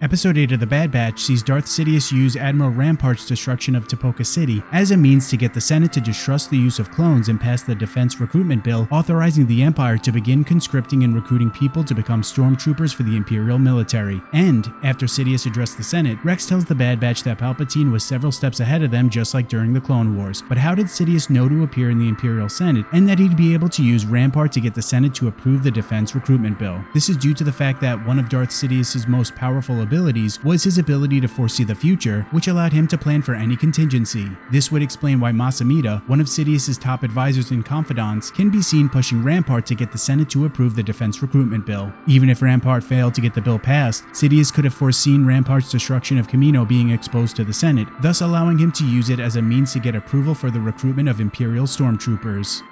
Episode 8 of The Bad Batch sees Darth Sidious use Admiral Rampart's destruction of Tipoca City as a means to get the Senate to distrust the use of clones and pass the Defense Recruitment Bill authorizing the Empire to begin conscripting and recruiting people to become stormtroopers for the Imperial military. And, after Sidious addressed the Senate, Rex tells the Bad Batch that Palpatine was several steps ahead of them just like during the Clone Wars. But how did Sidious know to appear in the Imperial Senate and that he'd be able to use Rampart to get the Senate to approve the Defense Recruitment Bill? This is due to the fact that one of Darth Sidious's most powerful abilities was his ability to foresee the future, which allowed him to plan for any contingency. This would explain why Mas Amedda, one of Sidious's top advisors and confidants, can be seen pushing Rampart to get the Senate to approve the Defense Recruitment Bill. Even if Rampart failed to get the bill passed, Sidious could have foreseen Rampart's destruction of Kamino being exposed to the Senate, thus allowing him to use it as a means to get approval for the recruitment of Imperial stormtroopers.